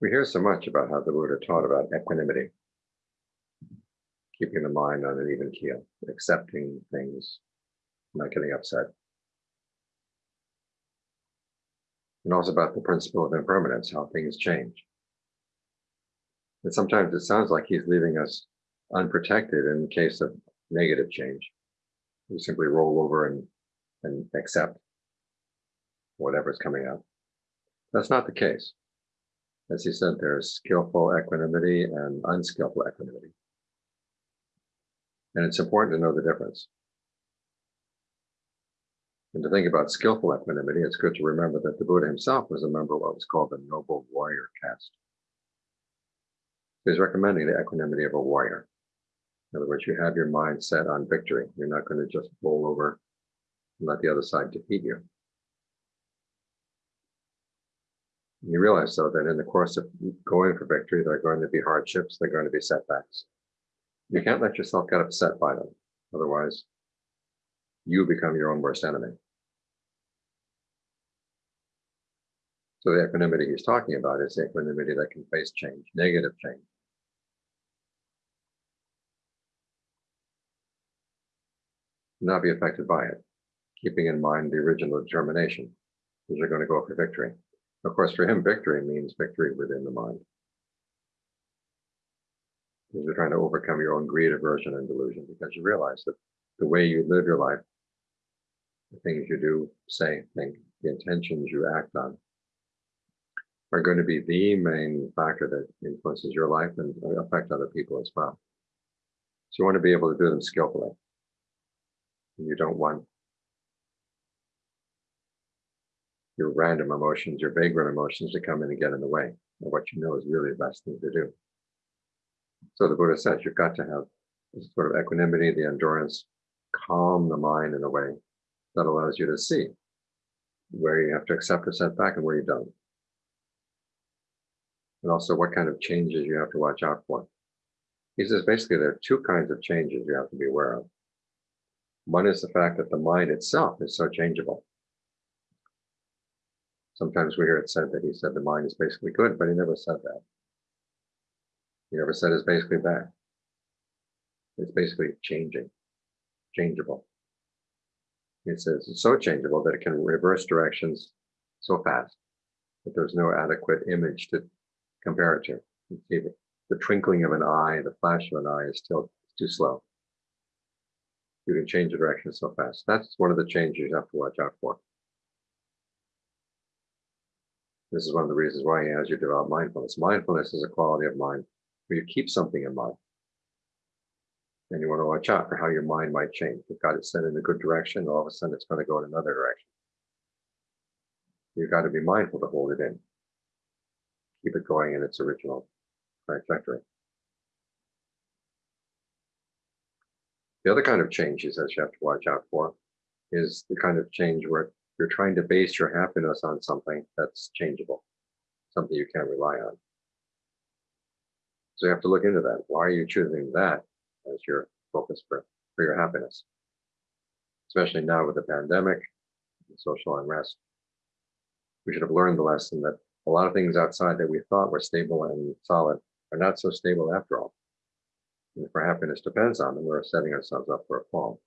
We hear so much about how the Buddha taught about equanimity, keeping the mind on an even keel, accepting things, not getting upset. And also about the principle of impermanence, how things change. And sometimes it sounds like he's leaving us unprotected in case of negative change. We simply roll over and, and accept whatever's coming up. That's not the case. As he said, there's skillful equanimity and unskillful equanimity. And it's important to know the difference. And to think about skillful equanimity, it's good to remember that the Buddha himself was a member of what was called the noble warrior caste. He's recommending the equanimity of a warrior. In other words, you have your mind set on victory. You're not going to just roll over and let the other side defeat you. You realize, though, that in the course of going for victory, there are going to be hardships, there are going to be setbacks. You can't let yourself get upset by them. Otherwise, you become your own worst enemy. So the equanimity he's talking about is the equanimity that can face change, negative change. Not be affected by it, keeping in mind the original determination, that you're going to go for victory. Of course, for him, victory means victory within the mind. Because you're trying to overcome your own greed, aversion, and delusion, because you realize that the way you live your life, the things you do, say, think, the intentions you act on, are going to be the main factor that influences your life and affect other people as well. So you want to be able to do them skillfully. And you don't want your random emotions, your vagrant emotions to come in and get in the way of what you know is really the best thing to do. So the Buddha says you've got to have this sort of equanimity, the endurance, calm the mind in a way that allows you to see where you have to accept a setback and where you don't. And also what kind of changes you have to watch out for. He says basically there are two kinds of changes you have to be aware of. One is the fact that the mind itself is so changeable. Sometimes we hear it said that he said the mind is basically good, but he never said that. He never said it's basically bad. It's basically changing, changeable. It says it's so changeable that it can reverse directions so fast that there's no adequate image to compare it to. The twinkling of an eye, the flash of an eye is still too slow. You can change the direction so fast. That's one of the changes you have to watch out for. This is one of the reasons why has you develop mindfulness. Mindfulness is a quality of mind where you keep something in mind. And you want to watch out for how your mind might change. You've got it set in a good direction, all of a sudden it's going to go in another direction. You've got to be mindful to hold it in. Keep it going in its original trajectory. The other kind of changes that you have to watch out for is the kind of change where you're trying to base your happiness on something that's changeable, something you can't rely on. So you have to look into that. Why are you choosing that as your focus for, for your happiness? Especially now with the pandemic, the social unrest. We should have learned the lesson that a lot of things outside that we thought were stable and solid are not so stable after all. And if our happiness depends on them, we're setting ourselves up for a fall.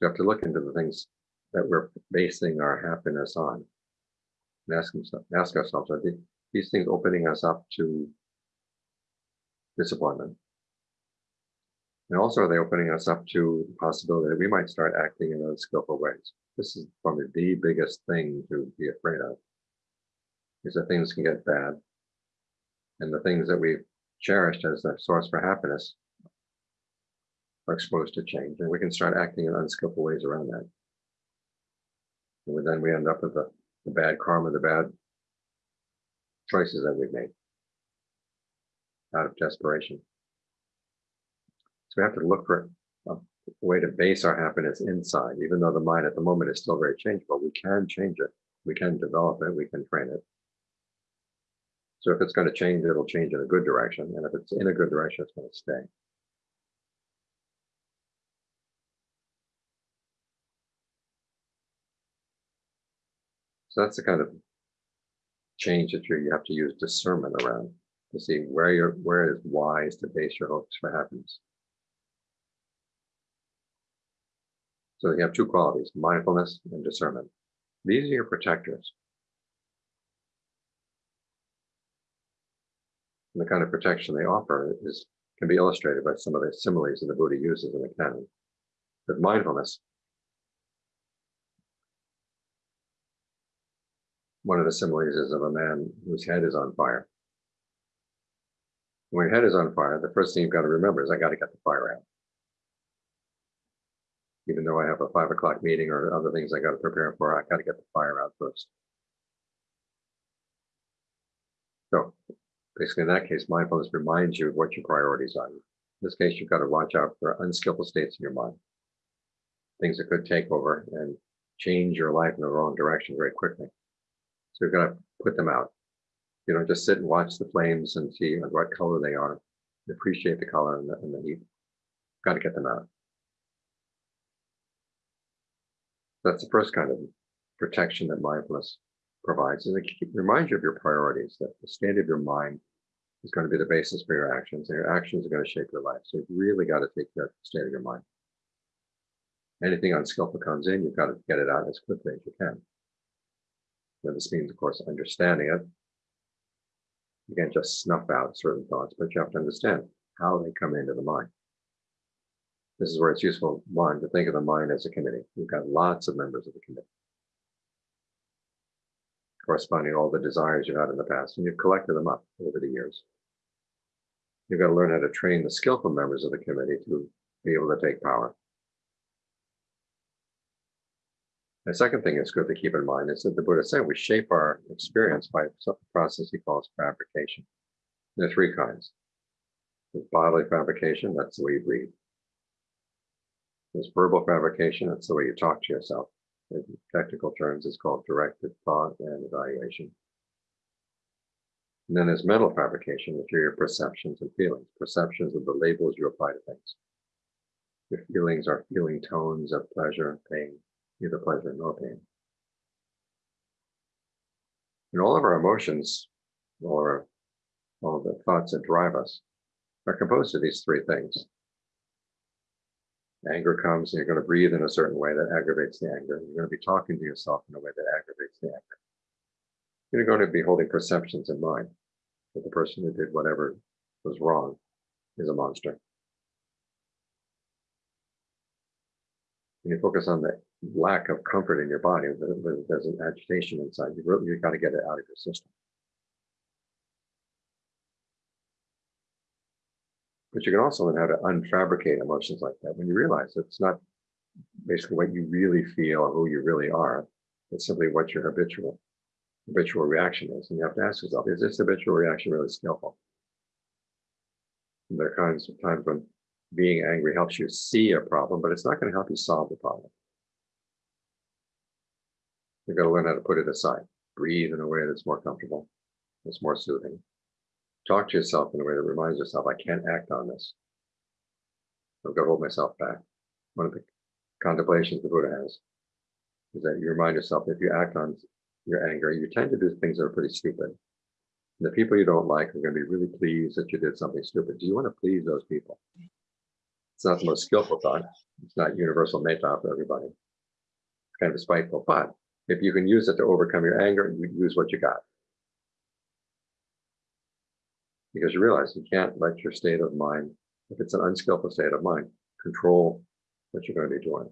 You have to look into the things that we're basing our happiness on and ask, ask ourselves, are these things opening us up to disappointment? And also, are they opening us up to the possibility that we might start acting in unskillful ways? This is probably the biggest thing to be afraid of, is that things can get bad. And the things that we've cherished as the source for happiness are exposed to change, and we can start acting in unskillful ways around that. And then we end up with the, the bad karma, the bad choices that we've made out of desperation. So we have to look for a way to base our happiness inside, even though the mind at the moment is still very changeable. We can change it, we can develop it, we can train it. So if it's going to change, it'll change in a good direction. And if it's in a good direction, it's going to stay. So that's the kind of change that you have to use discernment around to see where you're where it is wise to base your hopes for happiness. So you have two qualities, mindfulness and discernment. These are your protectors. And the kind of protection they offer is can be illustrated by some of the similes that the Buddha uses in the canon. With mindfulness, one of the similes is of a man whose head is on fire. When your head is on fire, the first thing you've got to remember is I got to get the fire out. Even though I have a five o'clock meeting or other things I got to prepare for, I got to get the fire out first. So basically, in that case, mindfulness reminds you of what your priorities are. In this case, you've got to watch out for unskillful states in your mind, things that could take over and change your life in the wrong direction very quickly. So you're going to put them out. You know, just sit and watch the flames and see what color they are, appreciate the color and the, and the heat. Got to get them out. That's the first kind of protection that mindfulness provides. And it reminds you of your priorities, that the state of your mind is going to be the basis for your actions, and your actions are going to shape your life. So you've really got to take care of the state of your mind. Anything unskillful comes in, you've got to get it out as quickly as you can. Now, this means, of course, understanding it. You can't just snuff out certain thoughts, but you have to understand how they come into the mind. This is where it's useful, one, to think of the mind as a committee. You've got lots of members of the committee corresponding to all the desires you had in the past, and you've collected them up over the years. You've got to learn how to train the skillful members of the committee to be able to take power. The second thing that's good to keep in mind is that the Buddha said we shape our experience by a process he calls fabrication. There are three kinds. There's bodily fabrication, that's the way you breathe. There's verbal fabrication, that's the way you talk to yourself. In technical terms, it's called directed thought and evaluation. And then there's mental fabrication, which are your perceptions and feelings. Perceptions are the labels you apply to things. Your feelings are feeling tones of pleasure, pain, neither pleasure nor pain. And all of our emotions, or all the thoughts that drive us, are composed of these three things. Anger comes and you're going to breathe in a certain way that aggravates the anger. You're going to be talking to yourself in a way that aggravates the anger. You're going to be holding perceptions in mind that the person who did whatever was wrong is a monster. And you focus on the lack of comfort in your body, there's an agitation inside, you really, you've got to get it out of your system. But you can also learn how to unfabricate emotions like that when you realize it's not basically what you really feel or who you really are. It's simply what your habitual habitual reaction is. And you have to ask yourself, is this habitual reaction really skillful? And there are times when being angry helps you see a problem, but it's not going to help you solve the problem. You've got to learn how to put it aside, breathe in a way that's more comfortable, that's more soothing. Talk to yourself in a way that reminds yourself, I can't act on this. I've got to hold myself back. One of the contemplations the Buddha has is that you remind yourself if you act on your anger, you tend to do things that are pretty stupid. And the people you don't like are going to be really pleased that you did something stupid. Do you want to please those people? It's not the most skillful thought. It's not universal metta for everybody. It's kind of spiteful, but if you can use it to overcome your anger, you use what you got. Because you realize you can't let your state of mind, if it's an unskillful state of mind, control what you're going to be doing.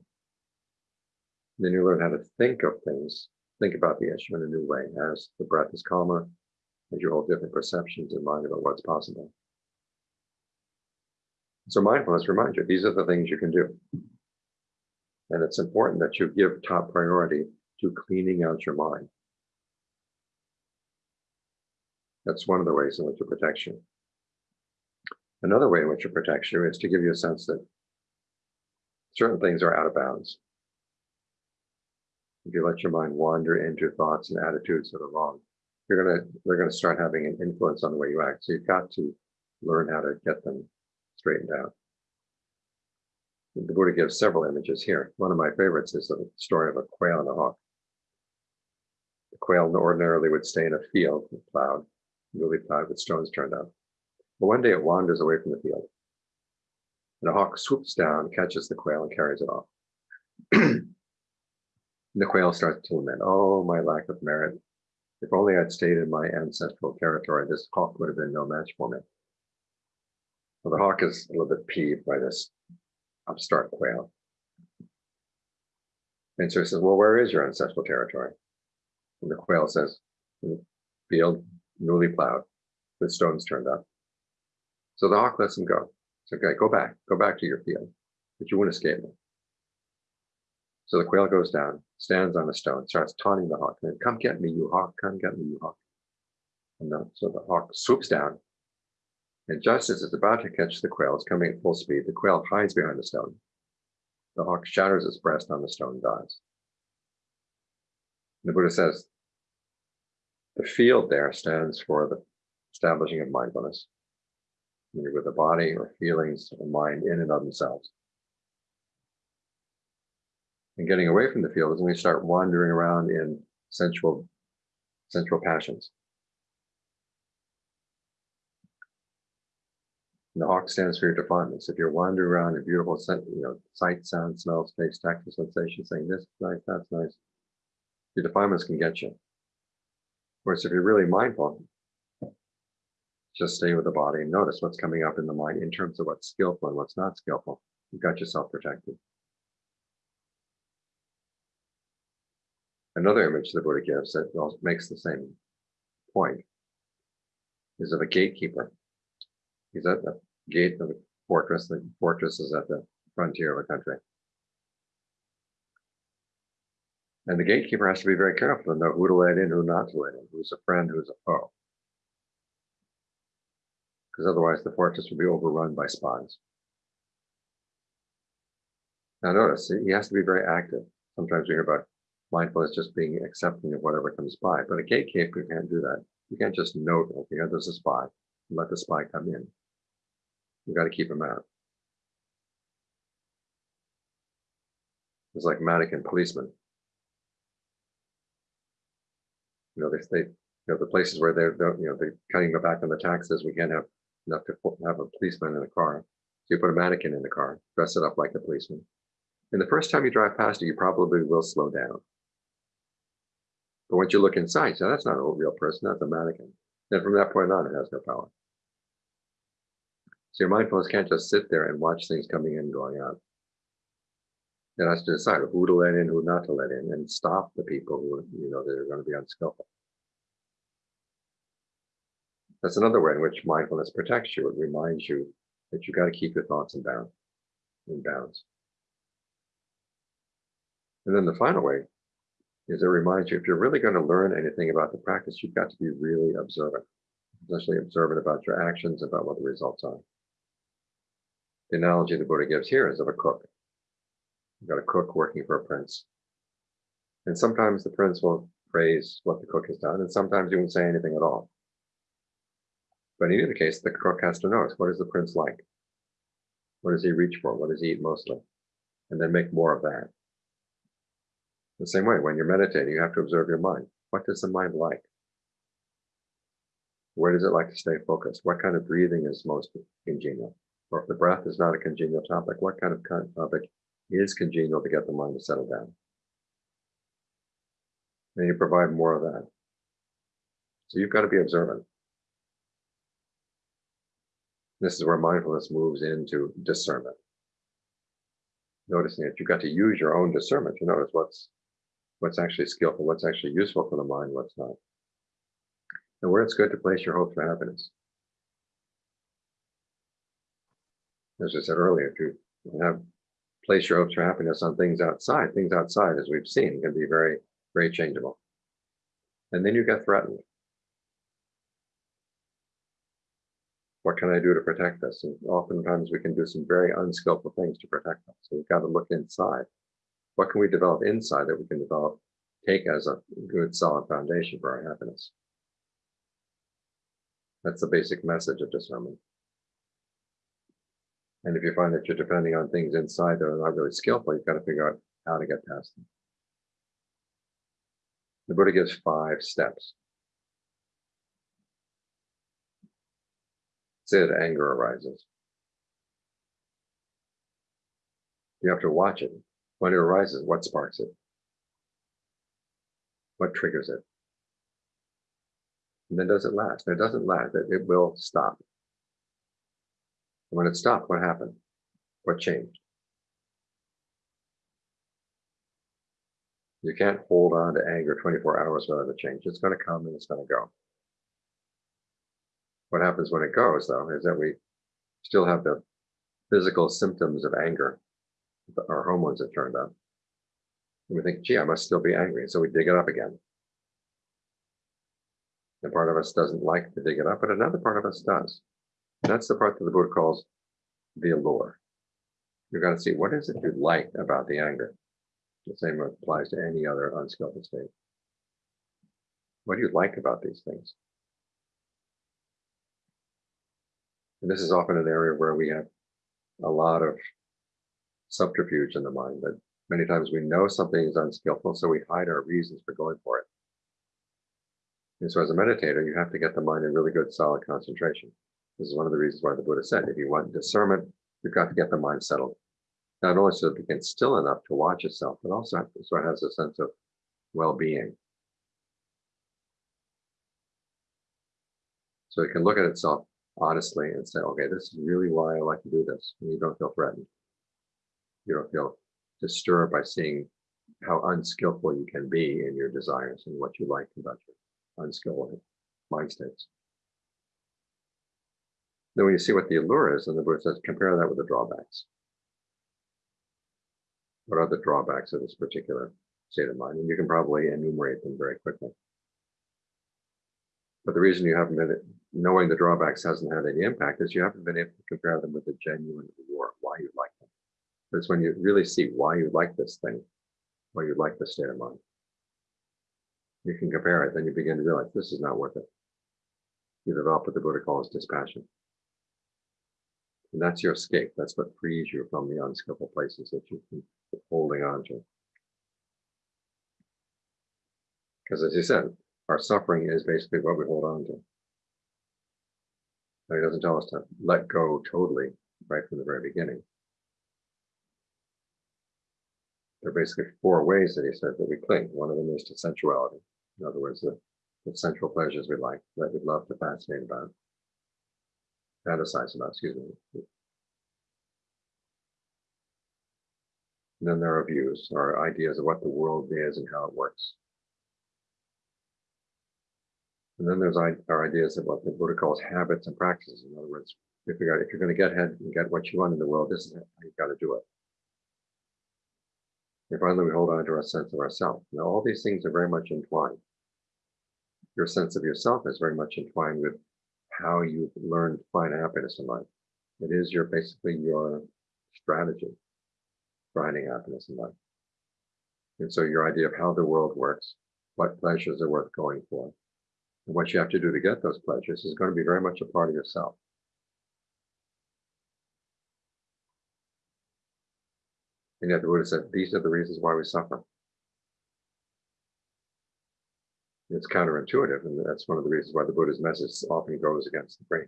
And then you learn how to think of things, think about the issue in a new way as the breath is calmer, as you hold different perceptions in mind about what's possible. So mindfulness reminds you, these are the things you can do. And it's important that you give top priority to cleaning out your mind. That's one of the ways in which it protects you. Another way in which it protects you is to give you a sense that certain things are out of bounds. If you let your mind wander into thoughts and attitudes that are wrong, you're gonna they're gonna start having an influence on the way you act. So you've got to learn how to get them straightened out. The Buddha gives several images here. One of my favorites is the story of a quail and a hawk. Quail ordinarily would stay in a field plowed, newly plowed with stones turned up. But one day it wanders away from the field. And a hawk swoops down, catches the quail, and carries it off. the quail starts to lament, Oh, my lack of merit. If only I'd stayed in my ancestral territory, this hawk would have been no match for me. Well, the hawk is a little bit peeved by this upstart quail. And so he says, Well, where is your ancestral territory? And the quail says, hmm, Field newly plowed with stones turned up. So the hawk lets him go. It's okay, go back, go back to your field, but you won't escape me. So the quail goes down, stands on a stone, starts taunting the hawk, and come get me, you hawk, come get me, you hawk. And the, so the hawk swoops down, and just as it's about to catch the quail, it's coming at full speed, the quail hides behind the stone. The hawk shatters its breast on the stone, dies. The Buddha says, the field there stands for the establishing of mindfulness, either with the body or feelings or mind in and of themselves. And getting away from the field is when we start wandering around in sensual, sensual passions. And the hawk stands for your defilements. If you're wandering around in beautiful, you know, sight, sound, smell, taste, tactile sensation, saying this is nice, that's nice, your defilements can get you. Whereas if you're really mindful, just stay with the body and notice what's coming up in the mind in terms of what's skillful and what's not skillful. You've got yourself protected. Another image the Buddha gives that makes the same point is of a gatekeeper. He's at the gate of the fortress. The fortress is at the frontier of a country. And the gatekeeper has to be very careful to know who to let in, who not to let in, who's a friend, who's a foe. Because otherwise the fortress will be overrun by spies. Now notice, he has to be very active. Sometimes we hear about mindfulness just being accepting of whatever comes by, but a gatekeeper can't do that. You can't just note, okay, oh, there's a spy, and let the spy come in. You got to keep him out. It's like mannequin policemen. You know, they, they, you know, the places where they're, they're, you know, they're cutting back on the taxes, we can't have enough to have a policeman in the car. So you put a mannequin in the car, dress it up like a policeman. And the first time you drive past it, you probably will slow down. But once you look inside, so that's not a real person, that's a mannequin. And from that point on, it has no power. So your mindfulness can't just sit there and watch things coming in and going out. It has to decide who to let in, who not to let in, and stop the people who you know that are going to be unskillful. That's another way in which mindfulness protects you. It reminds you that you got to keep your thoughts in bounds. In bounds. And then the final way is it reminds you if you're really going to learn anything about the practice, you've got to be really observant, especially observant about your actions, about what the results are. The analogy the Buddha gives here is of a cook. You've got a cook working for a prince. And sometimes the prince will praise what the cook has done, and sometimes he won't say anything at all. But in either case, the cook has to notice what is the prince like? What does he reach for? What does he eat mostly? And then make more of that. The same way, when you're meditating, you have to observe your mind. What does the mind like? Where does it like to stay focused? What kind of breathing is most congenial? Or if the breath is not a congenial topic, what kind of topic is congenial to get the mind to settle down. And you provide more of that. So you've got to be observant. This is where mindfulness moves into discernment. Noticing that you've got to use your own discernment to notice what's what's actually skillful, what's actually useful for the mind, what's not. And where it's good to place your hope for happiness. As I said earlier, you have place your hopes for happiness on things outside. Things outside, as we've seen, can be very, very changeable. And then you get threatened. What can I do to protect this? And oftentimes we can do some very unskillful things to protect us. So we've got to look inside. What can we develop inside that we can develop, take as a good solid foundation for our happiness? That's the basic message of discernment. And if you find that you're depending on things inside that are not really skillful, you've got to figure out how to get past them. The Buddha gives five steps. Say that anger arises. You have to watch it. When it arises, what sparks it? What triggers it? And then does it last? It doesn't last. It, it will stop. And when it stopped, what happened? What changed? You can't hold on to anger 24 hours without a change. It's going to come and it's going to go. What happens when it goes, though, is that we still have the physical symptoms of anger. Our hormones have turned up. And we think, gee, I must still be angry. So we dig it up again. And part of us doesn't like to dig it up, but another part of us does. That's the part that the Buddha calls the allure. You've got to see what is it you like about the anger. The same applies to any other unskillful state. What do you like about these things? And this is often an area where we have a lot of subterfuge in the mind that many times we know something is unskillful, so we hide our reasons for going for it. And so as a meditator, you have to get the mind in really good solid concentration. This is one of the reasons why the Buddha said, if you want discernment, you've got to get the mind settled. Not only so that it gets still enough to watch itself, but also so it has a sense of well-being. So it can look at itself honestly and say, okay, this is really why I like to do this. And you don't feel threatened. You don't feel disturbed by seeing how unskillful you can be in your desires and what you like about your unskillful mind states. Then when you see what the allure is, and the Buddha says, compare that with the drawbacks. What are the drawbacks of this particular state of mind? And you can probably enumerate them very quickly. But the reason you haven't been knowing the drawbacks hasn't had any impact is you haven't been able to compare them with the genuine allure, why you like them. It's when you really see why you like this thing, why you like the state of mind. You can compare it, then you begin to realize this is not worth it. You develop what the Buddha calls dispassion. And that's your escape. That's what frees you from the unskillful places that you've been holding on to. Because as you said, our suffering is basically what we hold on to. He doesn't tell us to let go totally right from the very beginning. There are basically four ways that he said that we cling. One of them is to sensuality. In other words, the, the sensual pleasures we like, that we love to fascinate about, fantasize about, excuse me. And then there are views, or ideas of what the world is and how it works. And then there's our ideas of what the Buddha calls habits and practices. In other words, if you're, if you're going to get ahead and get what you want in the world, this is how you've got to do it. And finally, we hold on to our sense of ourself. Now, all these things are very much entwined. Your sense of yourself is very much entwined with how you learn to find happiness in life. It is your basically your strategy finding happiness in life. And so your idea of how the world works, what pleasures are worth going for, and what you have to do to get those pleasures is going to be very much a part of yourself. And yet the Buddha said, these are the reasons why we suffer. It's counterintuitive, and that's one of the reasons why the Buddha's message often goes against the grain.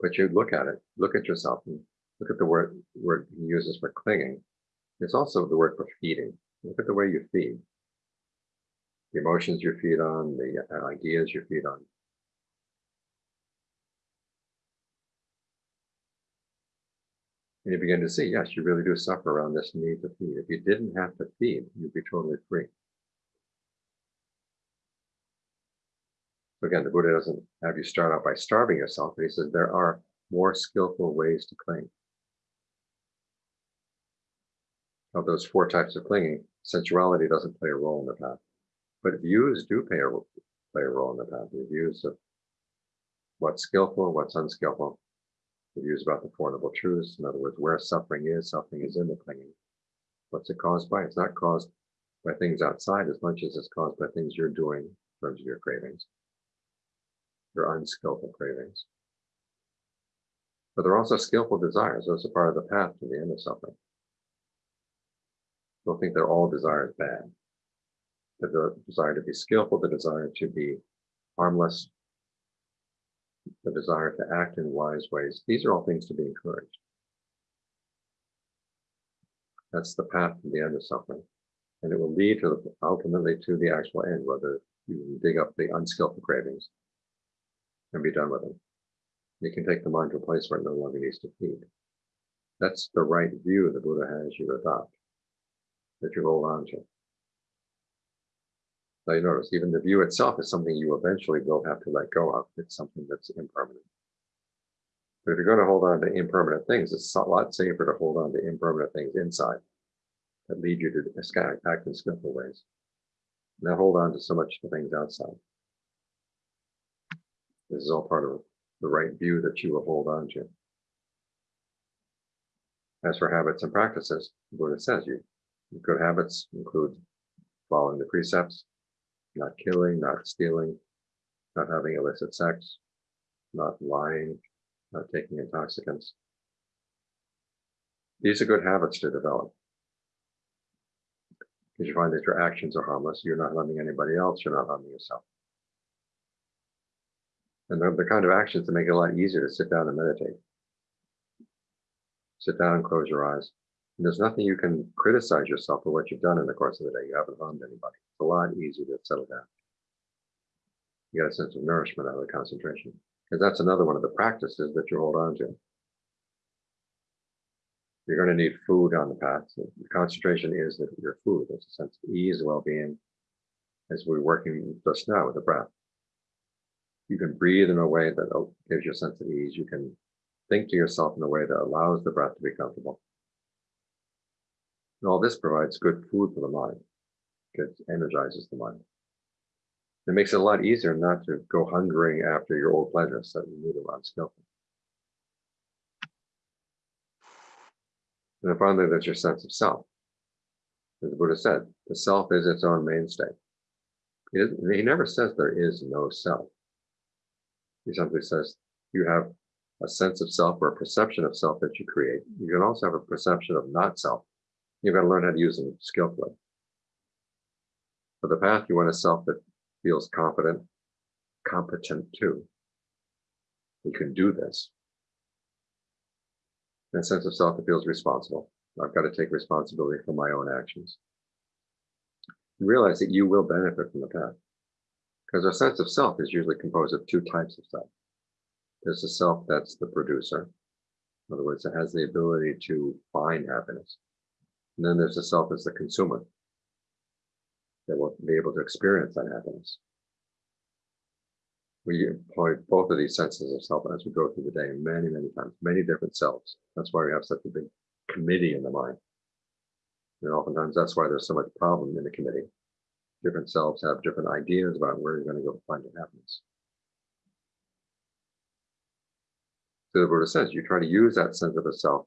But you look at it, look at yourself, and look at the word, word he uses for clinging. It's also the word for feeding. Look at the way you feed the emotions you feed on, the uh, ideas you feed on. And you begin to see, yes, you really do suffer around this need to feed. If you didn't have to feed, you'd be totally free. Again, the Buddha doesn't have you start out by starving yourself, but he says there are more skillful ways to cling. Of those four types of clinging, sensuality doesn't play a role in the path. But views do play a, play a role in the path. The views of what's skillful, what's unskillful. The views about the Four Noble Truths. In other words, where suffering is, suffering is in the clinging. What's it caused by? It's not caused by things outside as much as it's caused by things you're doing in terms of your cravings, your unskillful cravings. But there are also skillful desires. Those are part of the path to the end of suffering. Don't think they're all desires bad the desire to be skillful, the desire to be harmless, the desire to act in wise ways. These are all things to be encouraged. That's the path to the end of suffering. And it will lead to ultimately to the actual end, whether you dig up the unskillful cravings and be done with them. You can take the mind to a place where it no longer needs to feed. That's the right view the Buddha has you adopt, that you hold on to. Now you notice even the view itself is something you eventually will have to let go of. It's something that's impermanent. But if you're going to hold on to impermanent things, it's a lot safer to hold on to impermanent things inside that lead you to act in skillful ways. Now hold on to so much the things outside. This is all part of the right view that you will hold on to. As for habits and practices, the Buddha says you good habits include following the precepts, not killing, not stealing, not having illicit sex, not lying, not taking intoxicants. These are good habits to develop. Because you find that your actions are harmless, you're not harming anybody else, you're not harming yourself. And they're the kind of actions that make it a lot easier to sit down and meditate. Sit down and close your eyes. And there's nothing you can criticize yourself for what you've done in the course of the day. You haven't harmed anybody. It's a lot easier to settle down. You get a sense of nourishment out of the concentration. Because that's another one of the practices that you hold on to. You're going to need food on the path. So the concentration is that your food. There's a sense of ease, well-being, as we're working just now with the breath. You can breathe in a way that gives you a sense of ease. You can think to yourself in a way that allows the breath to be comfortable. And all this provides good food for the mind. It energizes the mind. It makes it a lot easier not to go hungering after your old pleasures that you need around skillful. And then finally, there's your sense of self. As the Buddha said, the self is its own mainstay. He never says there is no self. He simply says you have a sense of self or a perception of self that you create. You can also have a perception of not self. You've got to learn how to use them skillfully. For the path, you want a self that feels confident, competent too. You can do this. And a sense of self that feels responsible. I've got to take responsibility for my own actions. Realize that you will benefit from the path. Because our sense of self is usually composed of two types of self. There's a self that's the producer. In other words, it has the ability to find happiness. And then there's a self as the consumer that will be able to experience that happiness. We employ both of these senses of self as we go through the day many, many times, many different selves. That's why we have such a big committee in the mind. And oftentimes that's why there's so much problem in the committee. Different selves have different ideas about where you're going to go find your happiness. So the Buddha says you try to use that sense of a self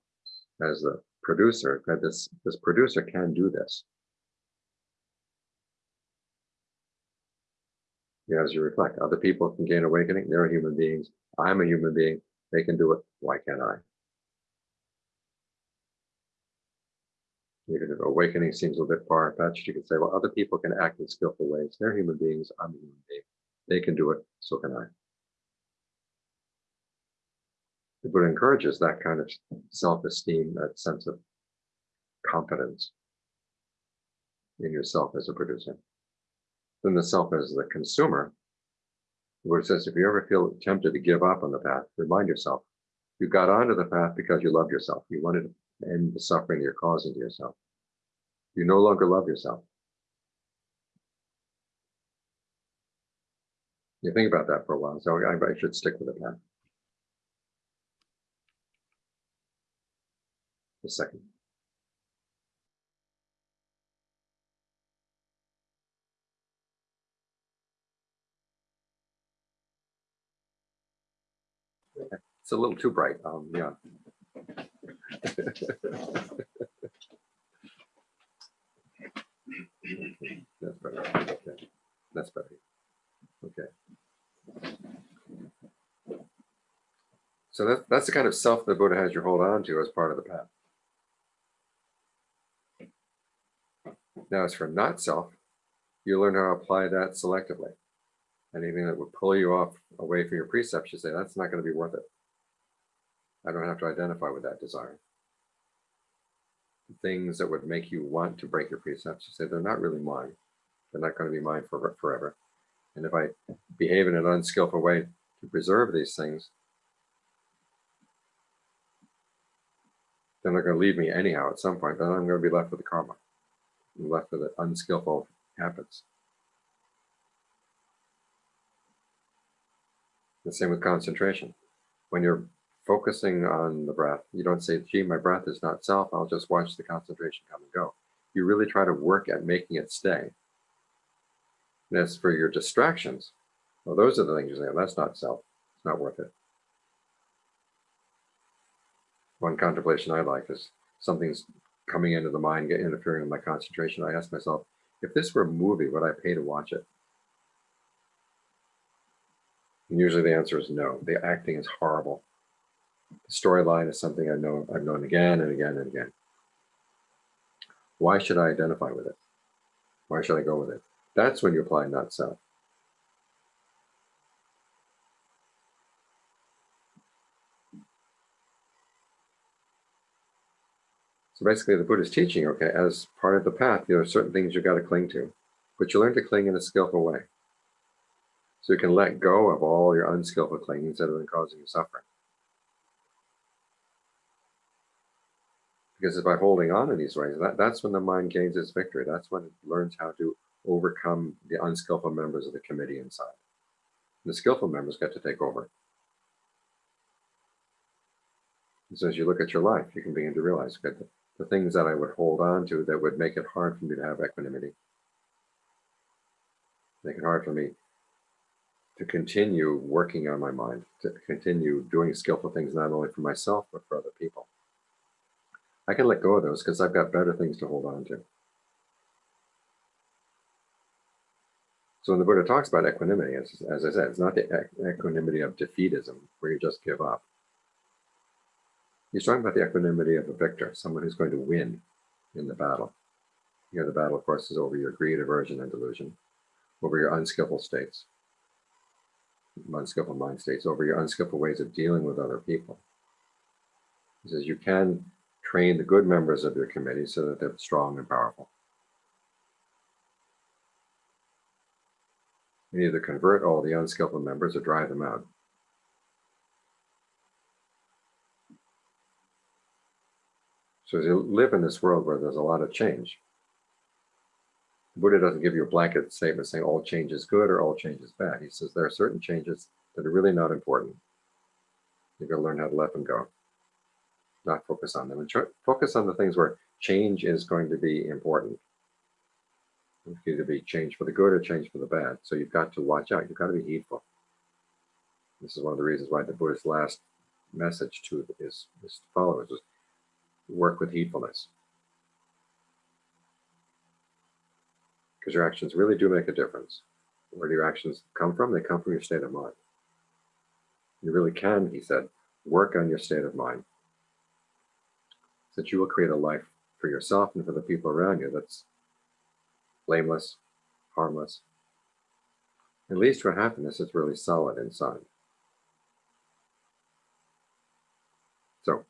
as the producer, that this, this producer can do this. As you reflect, other people can gain awakening. They're human beings. I'm a human being. They can do it. Why can't I? Even if awakening seems a little bit far-fetched, you can say, well, other people can act in skillful ways. They're human beings. I'm a human being. They can do it. So can I. The Buddha encourages that kind of self-esteem, that sense of confidence in yourself as a producer. Then the self as the consumer, the Buddha says, if you ever feel tempted to give up on the path, remind yourself, you got onto the path because you love yourself. You wanted end the suffering you're causing to yourself. You no longer love yourself. You think about that for a while. So I, should stick with the path. A second. It's a little too bright. Um, yeah. That's better. Okay. That's better. Okay. So that, that's the kind of self the Buddha has you hold on to as part of the path. Now, as for not self, You learn how to apply that selectively. Anything that would pull you off away from your precepts, you say, that's not going to be worth it. I don't have to identify with that desire. Things that would make you want to break your precepts, you say, they're not really mine. They're not going to be mine for, forever. And if I behave in an unskillful way to preserve these things, then they're going to leave me anyhow at some point, then I'm going to be left with the karma. I'm left with the unskillful habits. The same with concentration. When you're focusing on the breath, you don't say, gee, my breath is not self, I'll just watch the concentration come and go. You really try to work at making it stay. And as for your distractions, well, those are the things you say, oh, that's not self, it's not worth it. one contemplation I like is something's coming into the mind, interfering with my concentration. I ask myself, if this were a movie, would I pay to watch it? And usually the answer is no. The acting is horrible. Storyline is something I know I've known again and again and again. Why should I identify with it? Why should I go with it? That's when you apply not self. So basically the Buddha's teaching, okay, as part of the path, you know, certain things you've got to cling to, but you learn to cling in a skillful way. So you can let go of all your unskillful clingings that have been causing you suffering. Because by holding on in these ways, that, that's when the mind gains its victory. That's when it learns how to overcome the unskillful members of the committee inside. The skillful members get to take over. And so as you look at your life, you can begin to realize, okay, the things that I would hold on to that would make it hard for me to have equanimity. Make it hard for me to continue working on my mind, to continue doing skillful things, not only for myself, but for other people. I can let go of those because I've got better things to hold on to. So when the Buddha talks about equanimity, as, as I said, it's not the equanimity of defeatism where you just give up. He's talking about the equanimity of a victor, someone who's going to win in the battle. Here, the battle, of course, is over your greed, aversion, and delusion, over your unskillful states, unskillful mind states, over your unskillful ways of dealing with other people. He says you can train the good members of your committee so that they're strong and powerful. You either convert all the unskillful members or drive them out. So as you live in this world where there's a lot of change, Buddha doesn't give you a blanket statement saying all change is good or all change is bad. He says there are certain changes that are really not important. You've got to learn how to let them go, not focus on them, and focus on the things where change is going to be important. Either be change for the good or change for the bad. So you've got to watch out. You've got to be heedful. This is one of the reasons why the Buddha's last message to his, his followers was work with heedfulness. Because your actions really do make a difference. Where do your actions come from? They come from your state of mind. You really can, he said, work on your state of mind. That you will create a life for yourself and for the people around you that's blameless, harmless. It leads to a happiness that's really solid inside. So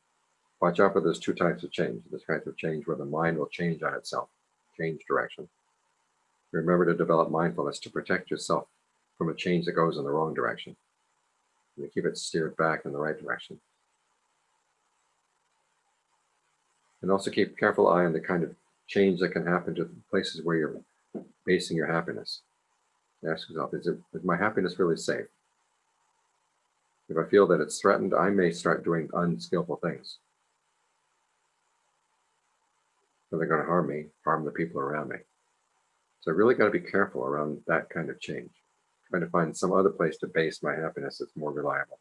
Watch out for those two types of change. This type of change where the mind will change on itself, change direction. Remember to develop mindfulness to protect yourself from a change that goes in the wrong direction. And to keep it steered back in the right direction. And also keep careful eye on the kind of change that can happen to places where you're basing your happiness. Ask yourself, is, it, is my happiness really safe? If I feel that it's threatened, I may start doing unskillful things. they're going to harm me, harm the people around me. So I really got to be careful around that kind of change. Trying to find some other place to base my happiness that's more reliable.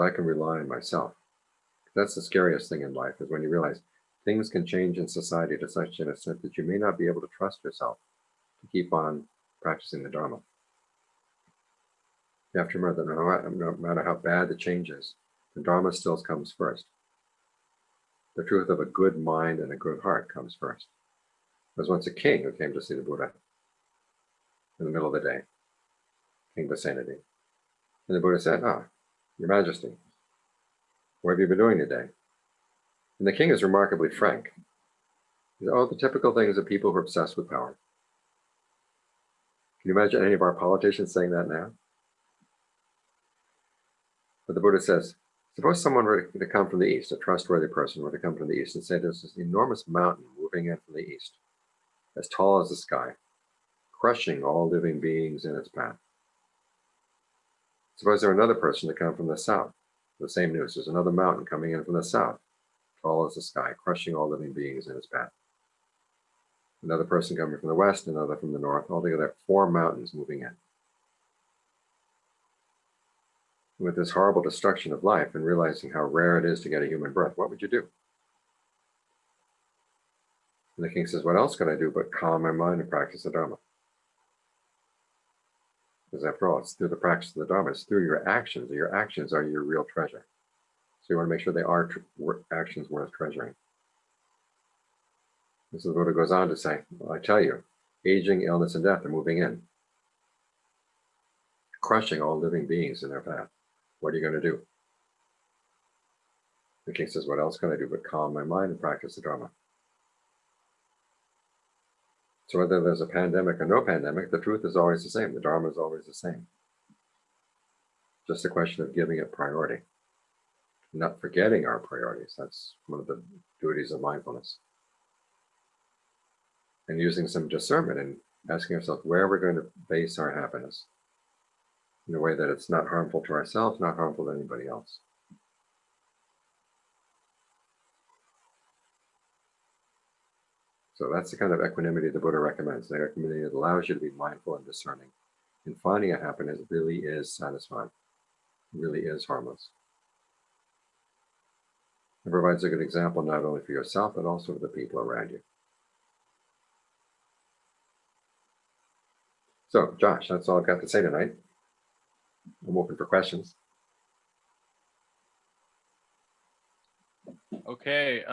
I can rely on myself. That's the scariest thing in life is when you realize things can change in society to such an extent that you may not be able to trust yourself to keep on practicing the Dharma. You have to remember that no matter how bad the change is, the Dharma still comes first. the truth of a good mind and a good heart comes first. There was once a king who came to see the Buddha in the middle of the day, King Pasenadi. And the Buddha said, Ah, Your Majesty, what have you been doing today? And the king is remarkably frank. Oh, the typical things of people who are obsessed with power. Can you imagine any of our politicians saying that now? But the Buddha says, suppose someone were to come from the east, a trustworthy person were to come from the east and say there's this enormous mountain moving in from the east, as tall as the sky, crushing all living beings in its path. Suppose there another person to come from the south. The same news. There's another mountain coming in from the south, tall as the sky, crushing all living beings in its path. Another person coming from the west, another from the north, altogether four mountains moving in. With this horrible destruction of life and realizing how rare it is to get a human birth, what would you do? And the king says, What else can I do but calm my mind and practice the Dharma? Because after all, it's through the practice of the Dharma, it's through your actions. Your actions are your real treasure. So you want to make sure they are actions worth treasuring. This is what it goes on to say. Well, I tell you, aging, illness, and death are moving in, crushing all living beings in their path. What are you going to do? The king says, What else can I do but calm my mind and practice the Dharma? So whether there's a pandemic or no pandemic, the truth is always the same. The Dharma is always the same. Just a question of giving it priority, not forgetting our priorities. That's one of the duties of mindfulness. And using some discernment and asking ourselves where we're going to base our happiness in a way that it's not harmful to ourselves, not harmful to anybody else. So that's the kind of equanimity the Buddha recommends. The equanimity that allows you to be mindful and discerning. And finding a happiness really is satisfying, really is harmless. It provides a good example not only for yourself, but also for the people around you. So, Josh, that's all I've got to say tonight. I'm open for questions. Okay. Uh